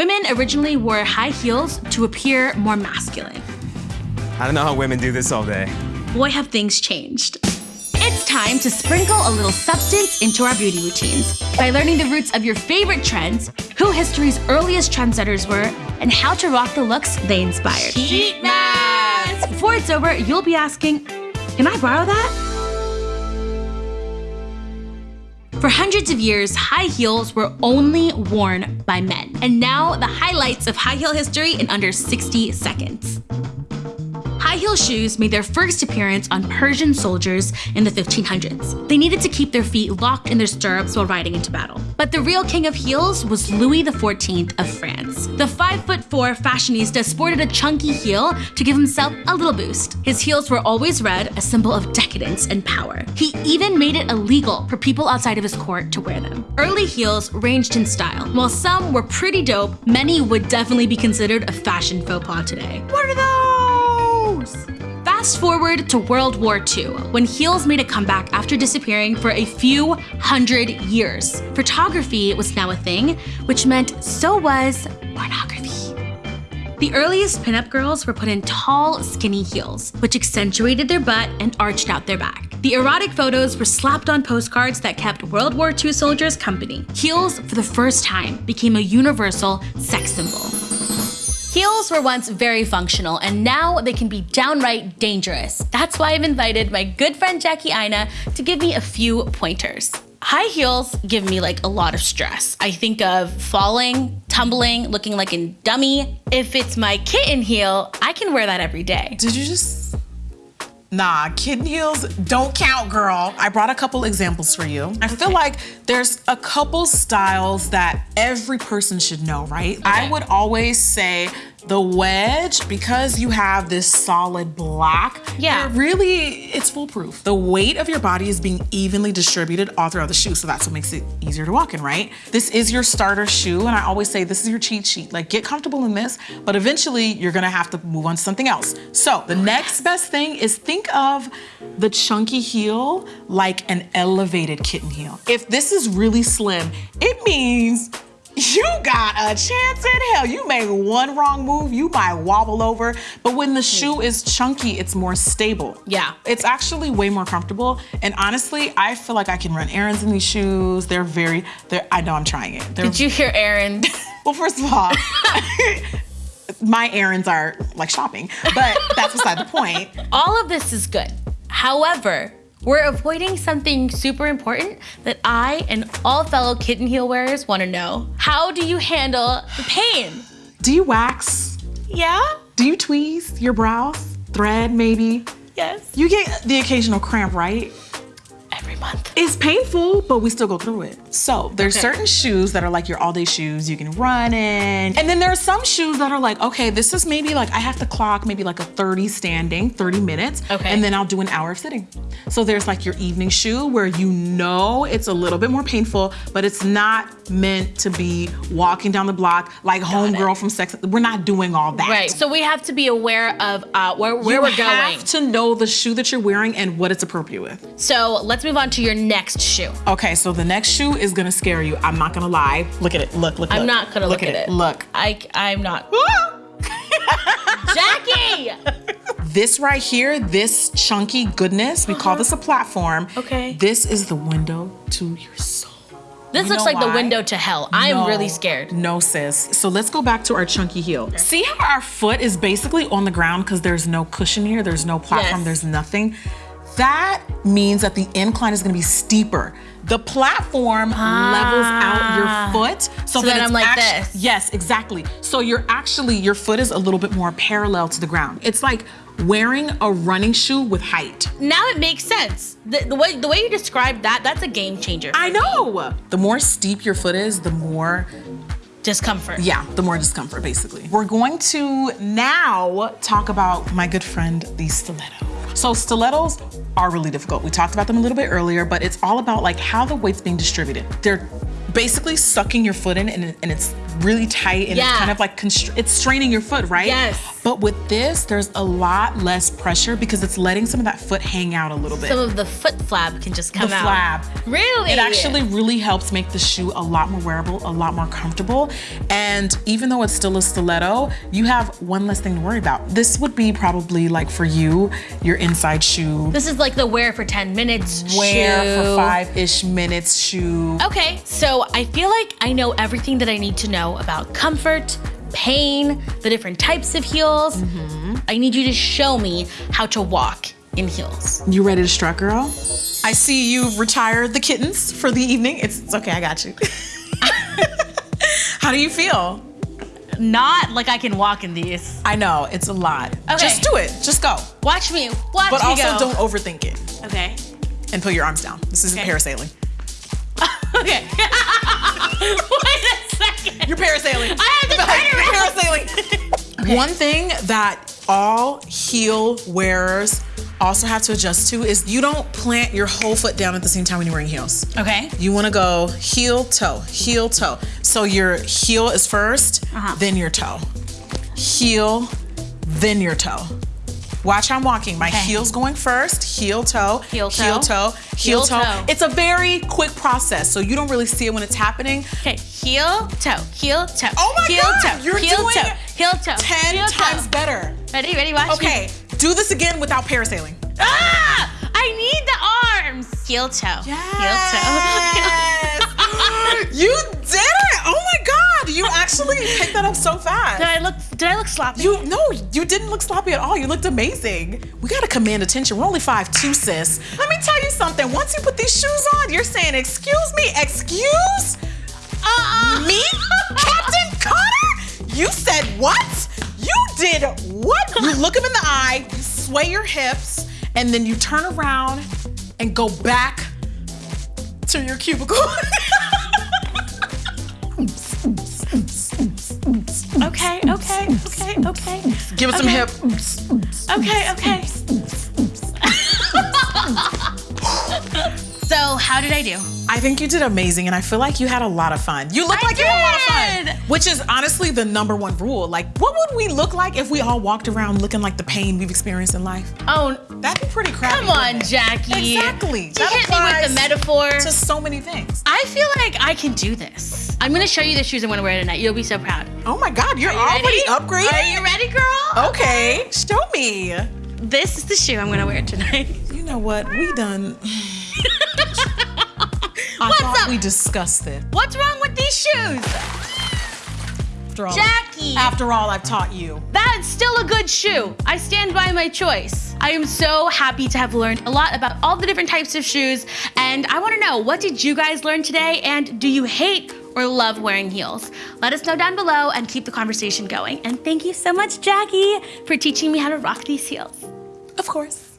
Women originally wore high heels to appear more masculine. I don't know how women do this all day. Boy, have things changed. It's time to sprinkle a little substance into our beauty routines by learning the roots of your favorite trends, who history's earliest trendsetters were, and how to rock the looks they inspired. Heat mask! Before it's over, you'll be asking, can I borrow that? For hundreds of years, high heels were only worn by men. And now, the highlights of high heel history in under 60 seconds. High heel shoes made their first appearance on Persian soldiers in the 1500s. They needed to keep their feet locked in their stirrups while riding into battle. But the real king of heels was Louis XIV of France. The 5'4 fashionista sported a chunky heel to give himself a little boost. His heels were always red, a symbol of decadence and power. He even made it illegal for people outside of his court to wear them. Early heels ranged in style. While some were pretty dope, many would definitely be considered a fashion faux pas today. What are those? Fast forward to World War II, when heels made a comeback after disappearing for a few hundred years. Photography was now a thing, which meant so was pornography. The earliest pinup girls were put in tall, skinny heels, which accentuated their butt and arched out their back. The erotic photos were slapped on postcards that kept World War II soldiers company. Heels, for the first time, became a universal sex symbol. Heels were once very functional, and now they can be downright dangerous. That's why I've invited my good friend Jackie Aina to give me a few pointers. High heels give me like a lot of stress. I think of falling, tumbling, looking like a dummy. If it's my kitten heel, I can wear that every day. Did you just Nah, kitten heels don't count, girl. I brought a couple examples for you. I feel like there's a couple styles that every person should know, right? Okay. I would always say the wedge, because you have this solid black, yeah. really, it's foolproof. The weight of your body is being evenly distributed all throughout the shoe, so that's what makes it easier to walk in, right? This is your starter shoe, and I always say this is your cheat sheet. Like, get comfortable in this, but eventually you're gonna have to move on to something else. So the next best thing is think of the chunky heel like an elevated kitten heel. If this is really slim, it means you got a chance in hell. You make one wrong move, you might wobble over. But when the shoe is chunky, it's more stable. Yeah. It's actually way more comfortable. And honestly, I feel like I can run errands in these shoes. They're very, they're, I know I'm trying it. They're, Did you hear errands? well, first of all, my errands are like shopping, but that's beside the point. All of this is good. However, we're avoiding something super important that I and all fellow kitten heel wearers want to know. How do you handle the pain? Do you wax? Yeah. Do you tweeze your brows? Thread, maybe? Yes. You get the occasional cramp, right? every month. It's painful, but we still go through it. So there's okay. certain shoes that are like your all day shoes you can run in. And then there are some shoes that are like, okay, this is maybe like, I have to clock maybe like a 30 standing, 30 minutes. Okay. And then I'll do an hour of sitting. So there's like your evening shoe where you know it's a little bit more painful, but it's not meant to be walking down the block like homegirl from Sex. We're not doing all that. Right. So we have to be aware of uh, where, where you we're going. You have to know the shoe that you're wearing and what it's appropriate with. So let's move on to your next shoe. Okay, so the next shoe is gonna scare you. I'm not gonna lie. Look at it. Look, look, at it. I'm look. not gonna look, look at, at, it. Look. I, I'm not. Jackie! This right here, this chunky goodness, we uh -huh. call this a platform. Okay. This is the window to your soul. This you looks like why? the window to hell. I'm no, really scared. No, sis. So let's go back to our chunky heel. Okay. See how our foot is basically on the ground because there's no cushion here, there's no platform, yes. there's nothing. That means that the incline is gonna be steeper. The platform ah. levels out your foot so, so that, that I'm like this. Yes, exactly. So you're actually, your foot is a little bit more parallel to the ground. It's like wearing a running shoe with height. Now it makes sense. The, the, way the way you described that, that's a game changer. I know. The more steep your foot is, the more discomfort. Yeah, the more discomfort, basically. We're going to now talk about my good friend, the stiletto. So stilettos are really difficult. We talked about them a little bit earlier, but it's all about like how the weight's being distributed. They're basically sucking your foot in and, and it's really tight and Yeah. it's kind of like it's straining your foot, right? Yes. But with this, there's a lot less pressure because it's letting some of that foot hang out a little bit. Some of the foot flab can just the come out. flab. Really? It actually really helps make the shoe a lot more wearable, a lot more comfortable. And even though it's still a stiletto, you have one less thing to worry about. This would be probably like for you, your inside shoe, This is like the wear for 10 minutes wear shoe. for five-ish minutes shoe. Okay, so I feel like I know everything that I need to know about comfort, pain, the different types of heels. Mm-hmm. I need you to show me how to walk in heels. You ready to strut, girl? I see you've retired the kittens for the evening. It's, it's okay, I got you. How do you feel? Not like I can walk in these. I know, it's a lot. Okay. Just do it, just go. Watch me, watch But me But also go. don't overthink it Okay. and put your arms down. This isn't Okay. parasailing. Okay. Wait a second. You're parasailing. I have to turn You're around. parasailing. One thing that all heel wearers also have to adjust to is you don't plant your whole foot down at the same time when you're wearing heels. Okay. You wanna go heel, toe, heel, toe. So your heel is 1st Uh-huh. then your toe. Heel, then your toe. Watch how I'm walking. My Okay. heel's going first, heel, toe, Heel, toe, heel, toe. heel, Heel, toe. toe. It's a very quick process, so you don't really see it when it's happening. Okay, heel, toe, heel, toe. Oh my heel, God, toe, you're heel, doing toe, heel, toe. 10 heel, times toe. better. Ready, ready, watch me. Okay, do this again without parasailing. Ah! I need the arms. Heel, toe. Heel, toe. Yes. you did it! You actually picked that up so fast. Did I look? Did I look sloppy? You no, you didn't look sloppy at all. You looked amazing. We gotta command attention. We're only five two, sis. Let me tell you something. Once you put these shoes on, you're saying, "Excuse me, excuse Uh-uh. me, Captain Carter." You said what? You did what? You look him in the eye, you sway your hips, and then you turn around and go back to your cubicle. okay. Give it some Okay. hip. Okay, okay. How did I do? I think you did amazing, and I feel like you had a lot of fun. You look like you had a lot of fun, which is honestly the number one rule. Like, what would we look like if we all walked around looking like the pain we've experienced in life? Oh, That'd be pretty crappy. come on? Jackie. Exactly. You That hit me with the metaphor. To so many things. I feel like I can do this. I'm gonna show you the shoes I'm gonna wear tonight. You'll be so proud. Oh my God, you're you already ready? upgrading. Are you ready, girl? Okay, show me. This is the shoe I'm gonna wear tonight. You know what? We done. I What's thought up? we discussed it. What's wrong with these shoes? After all, Jackie! After all I've taught you. That's still a good shoe. I stand by my choice. I am so happy to have learned a lot about all the different types of shoes. And I wanna know, what did you guys learn today? And do you hate or love wearing heels? Let us know down below and keep the conversation going. And thank you so much, Jackie, for teaching me how to rock these heels. Of course.